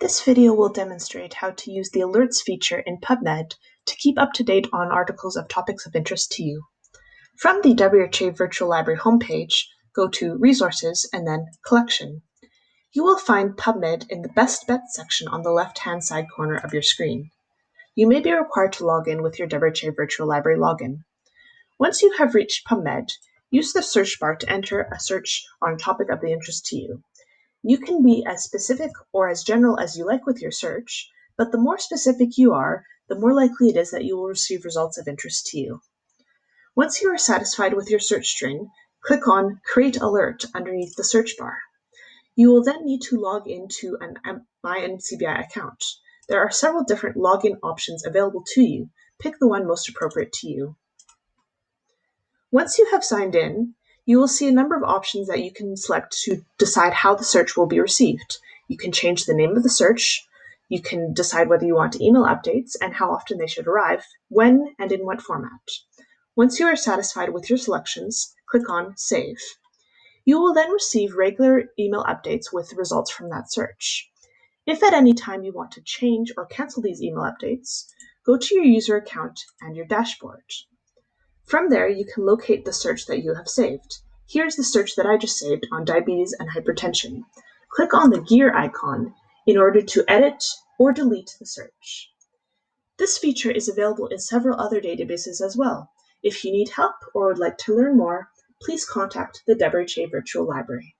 This video will demonstrate how to use the Alerts feature in PubMed to keep up to date on articles of topics of interest to you. From the WHA Virtual Library homepage, go to Resources and then Collection. You will find PubMed in the Best Bets section on the left-hand side corner of your screen. You may be required to log in with your WHA Virtual Library login. Once you have reached PubMed, use the search bar to enter a search on a topic of the interest to you. You can be as specific or as general as you like with your search, but the more specific you are, the more likely it is that you will receive results of interest to you. Once you are satisfied with your search string, click on Create Alert underneath the search bar. You will then need to log into an MyNCBI account. There are several different login options available to you. Pick the one most appropriate to you. Once you have signed in, you will see a number of options that you can select to decide how the search will be received. You can change the name of the search, you can decide whether you want email updates and how often they should arrive, when and in what format. Once you are satisfied with your selections, click on Save. You will then receive regular email updates with results from that search. If at any time you want to change or cancel these email updates, go to your user account and your dashboard. From there, you can locate the search that you have saved. Here's the search that I just saved on diabetes and hypertension. Click on the gear icon in order to edit or delete the search. This feature is available in several other databases as well. If you need help or would like to learn more, please contact the WHA Virtual Library.